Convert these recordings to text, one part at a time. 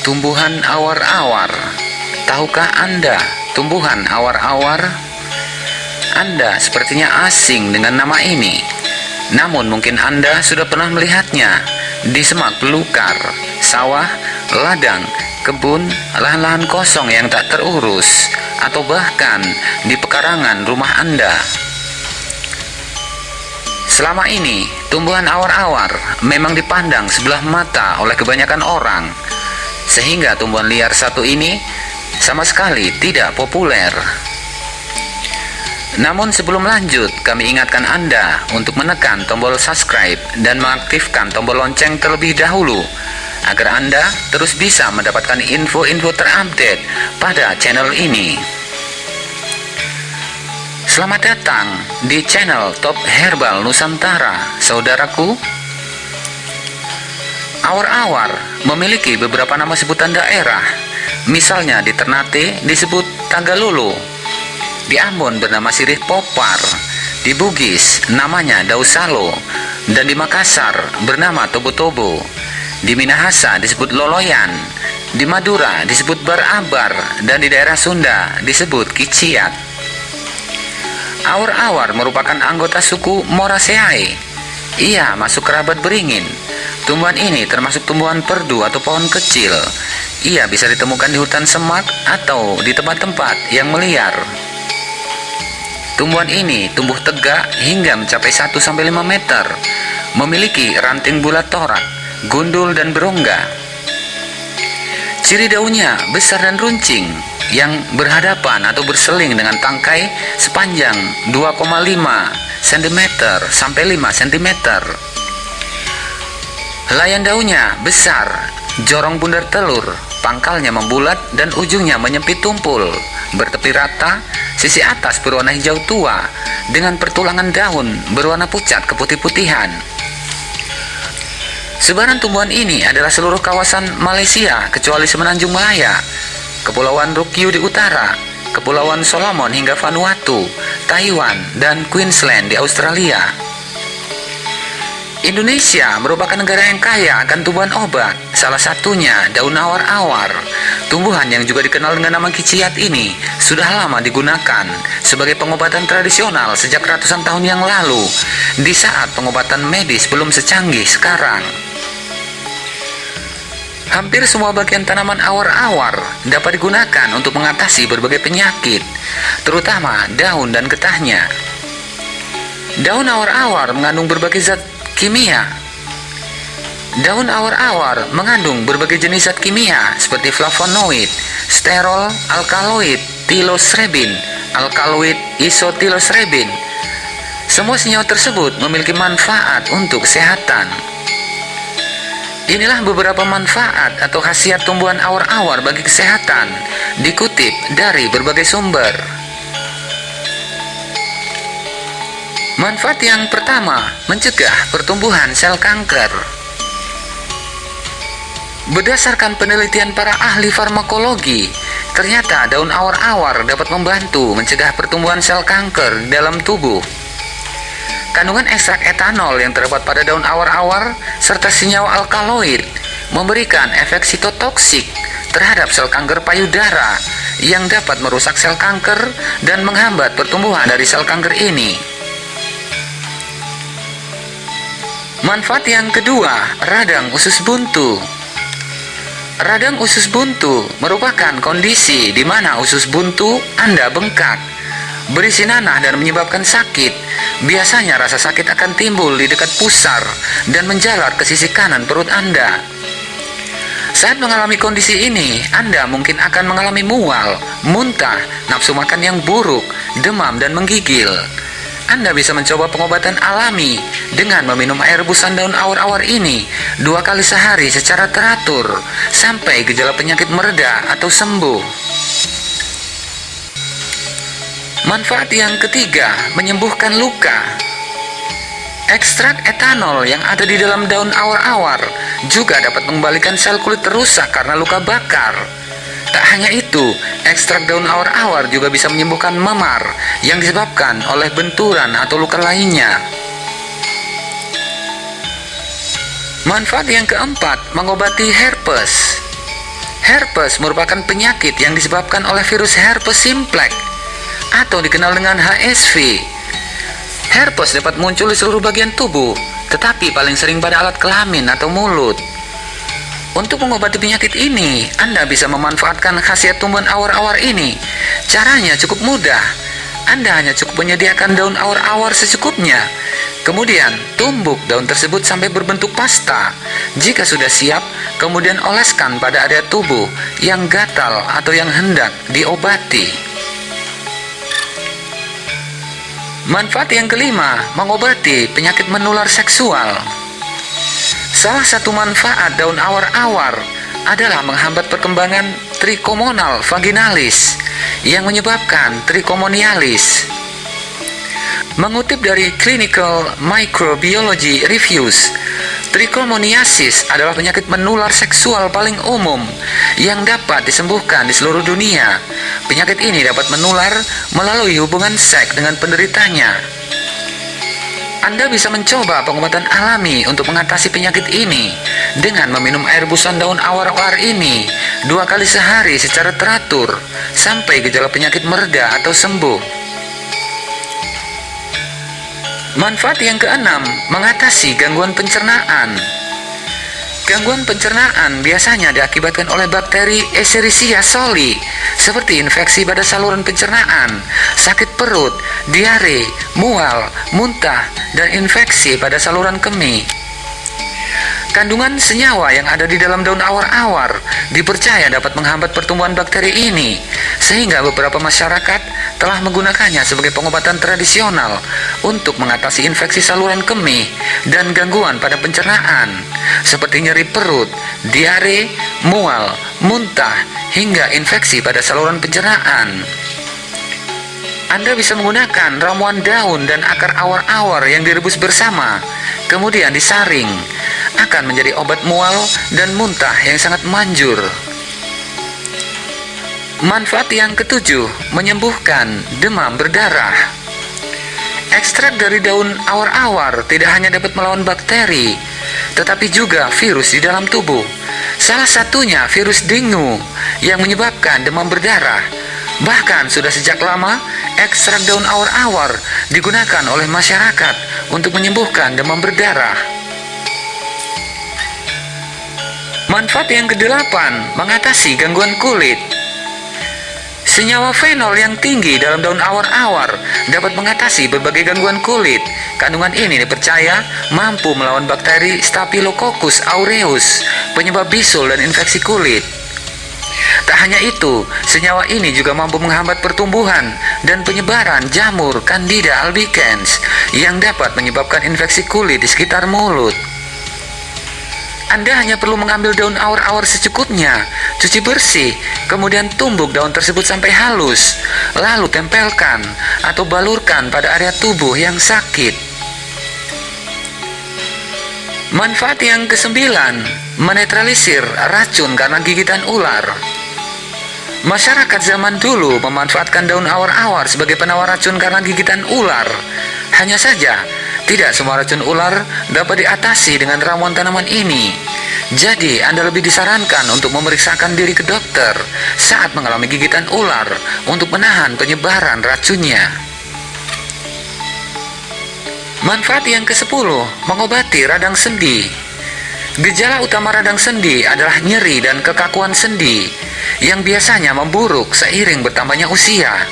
Tumbuhan awar-awar. Tahukah Anda tumbuhan awar-awar? Anda sepertinya asing dengan nama ini. Namun mungkin Anda sudah pernah melihatnya di semak belukar, sawah, ladang, kebun, lahan-lahan kosong yang tak terurus, atau bahkan di pekarangan rumah Anda. Selama ini, tumbuhan awar-awar memang dipandang sebelah mata oleh kebanyakan orang, sehingga tumbuhan liar satu ini sama sekali tidak populer. Namun sebelum lanjut, kami ingatkan Anda untuk menekan tombol subscribe dan mengaktifkan tombol lonceng terlebih dahulu agar Anda terus bisa mendapatkan info-info terupdate pada channel ini. Selamat datang di channel Top Herbal Nusantara, saudaraku. Awar-awar memiliki beberapa nama sebutan daerah. Misalnya di Ternate disebut Tagalolo, di Ambon bernama sirih popar, di Bugis namanya dausalo, dan di Makassar bernama tobo-tobo. Di Minahasa disebut loloyan, di Madura disebut barabar, dan di daerah Sunda disebut kiciat. Awar-awar merupakan anggota suku Moraceae. Ia masuk kerabat beringin. Tumbuhan ini termasuk tumbuhan perdu atau pohon kecil. Ia bisa ditemukan di hutan semak atau di tempat-tempat yang meliar. Tumbuhan ini tumbuh tegak hingga mencapai 1-5 meter. Memiliki ranting bulat torak, gundul dan berongga. Ciri daunnya besar dan runcing yang berhadapan atau berseling dengan tangkai sepanjang 2,5 cm sampai 5 cm. Layan daunnya besar, jorong bundar telur, pangkalnya membulat dan ujungnya menyempit tumpul, bertepi rata, sisi atas berwarna hijau tua dengan pertulangan daun berwarna pucat keputih-putihan. Sebaran tumbuhan ini adalah seluruh kawasan Malaysia kecuali Semenanjung Malaya, Kepulauan Ryukyu di utara, Kepulauan Solomon hingga Vanuatu, Taiwan, dan Queensland di Australia. Indonesia merupakan negara yang kaya akan tumbuhan obat, salah satunya daun awar-awar. Tumbuhan yang juga dikenal dengan nama kiciat ini sudah lama digunakan sebagai pengobatan tradisional sejak ratusan tahun yang lalu, di saat pengobatan medis belum secanggih sekarang. Hampir semua bagian tanaman awar-awar dapat digunakan untuk mengatasi berbagai penyakit, terutama daun dan getahnya. Daun awar-awar mengandung berbagai zat Kimia Daun awar-awar mengandung berbagai jenis zat kimia seperti flavonoid, sterol, alkaloid, tilosrebin, alkaloid, isotilosrebin. Semua senyawa tersebut memiliki manfaat untuk kesehatan. Inilah beberapa manfaat atau khasiat tumbuhan awar-awar bagi kesehatan, dikutip dari berbagai sumber. Manfaat yang pertama, mencegah pertumbuhan sel kanker. Berdasarkan penelitian para ahli farmakologi, ternyata daun awar-awar dapat membantu mencegah pertumbuhan sel kanker dalam tubuh. Kandungan ekstrak etanol yang terdapat pada daun awar-awar serta senyawa alkaloid memberikan efek sitotoksik terhadap sel kanker payudara yang dapat merusak sel kanker dan menghambat pertumbuhan dari sel kanker ini. Manfaat yang kedua, radang usus buntu. Radang usus buntu merupakan kondisi di mana usus buntu Anda bengkak, berisi nanah dan menyebabkan sakit. Biasanya rasa sakit akan timbul di dekat pusar dan menjalar ke sisi kanan perut Anda. Saat mengalami kondisi ini, Anda mungkin akan mengalami mual, muntah, nafsu makan yang buruk, demam, dan menggigil. Anda bisa mencoba pengobatan alami dengan meminum air rebusan daun awar-awar ini dua kali sehari secara teratur sampai gejala penyakit mereda atau sembuh. Manfaat yang ketiga, menyembuhkan luka. Ekstrak etanol yang ada di dalam daun awar-awar juga dapat mengembalikan sel kulit rusak karena luka bakar. Tak hanya itu, ekstrak daun awar-awar juga bisa menyembuhkan memar yang disebabkan oleh benturan atau luka lainnya. Manfaat yang keempat, mengobati herpes. Herpes merupakan penyakit yang disebabkan oleh virus herpes simplex atau dikenal dengan HSV. Herpes dapat muncul di seluruh bagian tubuh, tetapi paling sering pada alat kelamin atau mulut. Untuk mengobati penyakit ini, Anda bisa memanfaatkan khasiat tumbuhan awar-awar ini. Caranya cukup mudah. Anda hanya cukup menyediakan daun awar-awar secukupnya. Kemudian, tumbuk daun tersebut sampai berbentuk pasta. Jika sudah siap, kemudian oleskan pada area tubuh yang gatal atau yang hendak diobati. Manfaat yang kelima, mengobati penyakit menular seksual. Salah satu manfaat daun awar-awar adalah menghambat perkembangan trichomonal vaginalis yang menyebabkan trichomonialis. Mengutip dari Clinical Microbiology Reviews, trichomoniasis adalah penyakit menular seksual paling umum yang dapat disembuhkan di seluruh dunia. Penyakit ini dapat menular melalui hubungan seks dengan penderitanya. Anda bisa mencoba pengobatan alami untuk mengatasi penyakit ini dengan meminum air busan daun awar-awar ini dua kali sehari secara teratur sampai gejala penyakit mereda atau sembuh. Manfaat yang keenam, mengatasi gangguan pencernaan. Gangguan pencernaan biasanya diakibatkan oleh bakteri Escherichia coli, seperti infeksi pada saluran pencernaan, sakit perut, diare, mual, muntah, dan infeksi pada saluran kemih. Kandungan senyawa yang ada di dalam daun awar-awar dipercaya dapat menghambat pertumbuhan bakteri ini, sehingga beberapa masyarakat telah menggunakannya sebagai pengobatan tradisional untuk mengatasi infeksi saluran kemih dan gangguan pada pencernaan, seperti nyeri perut, diare, mual, muntah, hingga infeksi pada saluran pencernaan. Anda bisa menggunakan ramuan daun dan akar awar-awar yang direbus bersama, kemudian disaring, akan menjadi obat mual dan muntah yang sangat manjur. Manfaat yang ketujuh, menyembuhkan demam berdarah. Ekstrak dari daun awar-awar tidak hanya dapat melawan bakteri, tetapi juga virus di dalam tubuh. Salah satunya virus dengue yang menyebabkan demam berdarah. Bahkan sudah sejak lama, ekstrak daun awar-awar digunakan oleh masyarakat untuk menyembuhkan demam berdarah. Manfaat yang kedelapan, mengatasi gangguan kulit. Senyawa fenol yang tinggi dalam daun awar-awar dapat mengatasi berbagai gangguan kulit. Kandungan ini dipercaya mampu melawan bakteri Staphylococcus aureus, penyebab bisul dan infeksi kulit. Tak hanya itu, senyawa ini juga mampu menghambat pertumbuhan dan penyebaran jamur Candida albicans yang dapat menyebabkan infeksi kulit di sekitar mulut. Anda hanya perlu mengambil daun awar-awar secukupnya, cuci bersih, kemudian tumbuk daun tersebut sampai halus, lalu tempelkan atau balurkan pada area tubuh yang sakit. Manfaat yang kesembilan, menetralisir racun karena gigitan ular. Masyarakat zaman dulu memanfaatkan daun awar-awar sebagai penawar racun karena gigitan ular. Hanya saja, tidak semua racun ular dapat diatasi dengan ramuan tanaman ini. Jadi, Anda lebih disarankan untuk memeriksakan diri ke dokter saat mengalami gigitan ular untuk menahan penyebaran racunnya. Manfaat yang ke-10, mengobati radang sendi. Gejala utama radang sendi adalah nyeri dan kekakuan sendi yang biasanya memburuk seiring bertambahnya usia.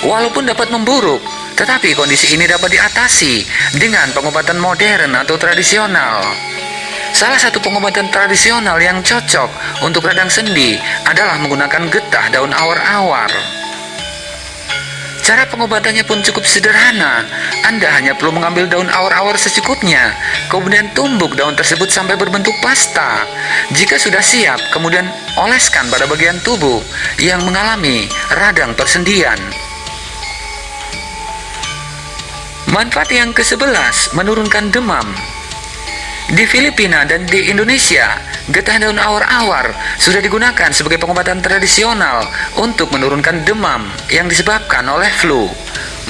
Walaupun dapat memburuk, tetapi kondisi ini dapat diatasi dengan pengobatan modern atau tradisional. Salah satu pengobatan tradisional yang cocok untuk radang sendi adalah menggunakan getah daun awar-awar. Cara pengobatannya pun cukup sederhana. Anda hanya perlu mengambil daun awar-awar secukupnya, kemudian tumbuk daun tersebut sampai berbentuk pasta. Jika sudah siap, kemudian oleskan pada bagian tubuh yang mengalami radang persendian. Manfaat yang ke-11, menurunkan demam. Di Filipina dan di Indonesia, getah daun awar-awar sudah digunakan sebagai pengobatan tradisional untuk menurunkan demam yang disebabkan oleh flu.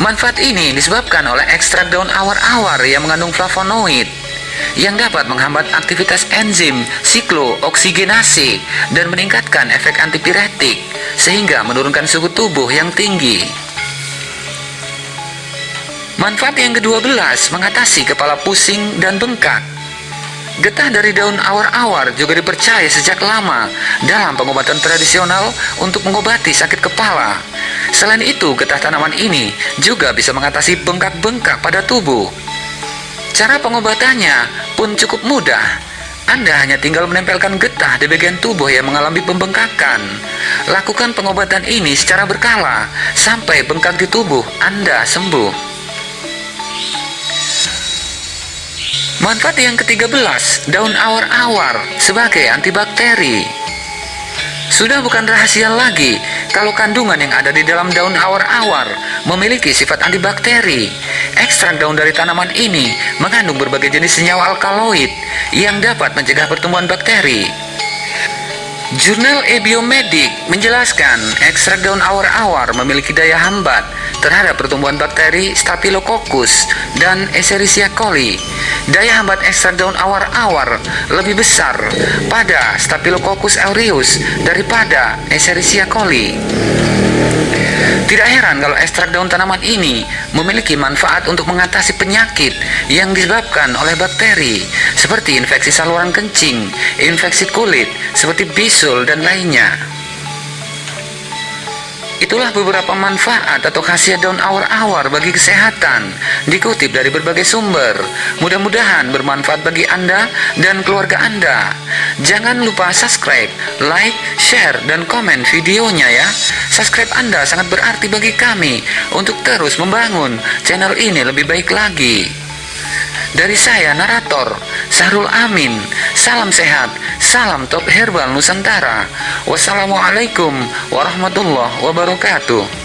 Manfaat ini disebabkan oleh ekstrak daun awar-awar yang mengandung flavonoid. yang dapat menghambat aktivitas enzim siklooksigenase dan meningkatkan efek antipiretik sehingga menurunkan suhu tubuh yang tinggi. Manfaat yang ke-12 mengatasi kepala pusing dan bengkak. Getah dari daun awar-awar juga dipercaya sejak lama dalam pengobatan tradisional untuk mengobati sakit kepala. Selain itu, getah tanaman ini juga bisa mengatasi bengkak-bengkak pada tubuh. Cara pengobatannya pun cukup mudah. Anda hanya tinggal menempelkan getah di bagian tubuh yang mengalami pembengkakan. Lakukan pengobatan ini secara berkala sampai bengkak di tubuh Anda sembuh. Manfaat yang ke-13, daun awar-awar sebagai antibakteri. Sudah bukan rahasia lagi kalau kandungan yang ada di dalam daun awar-awar memiliki sifat antibakteri. Ekstrak daun dari tanaman ini mengandung berbagai jenis senyawa alkaloid yang dapat mencegah pertumbuhan bakteri. Jurnal Ebiomedik menjelaskan ekstrak daun awar-awar memiliki daya hambat terhadap pertumbuhan bakteri Staphylococcus dan Escherichia coli. Daya hambat ekstrak daun awar-awar lebih besar pada Staphylococcus aureus daripada Escherichia coli. Tidak heran kalau ekstrak daun tanaman ini memiliki manfaat untuk mengatasi penyakit yang disebabkan oleh bakteri seperti infeksi saluran kencing, infeksi kulit, seperti bisul dan lainnya. Itulah beberapa manfaat atau khasiat daun awar-awar bagi kesehatan dikutip dari berbagai sumber. Mudah-mudahan bermanfaat bagi Anda dan keluarga Anda. Jangan lupa subscribe, like, share, dan komen videonya ya. Subscribe Anda sangat berarti bagi kami untuk terus membangun channel ini lebih baik lagi. Dari saya, narator, Sahrul Amin. Salam sehat, salam top herbal Nusantara. Wassalamualaikum warahmatullahi wabarakatuh.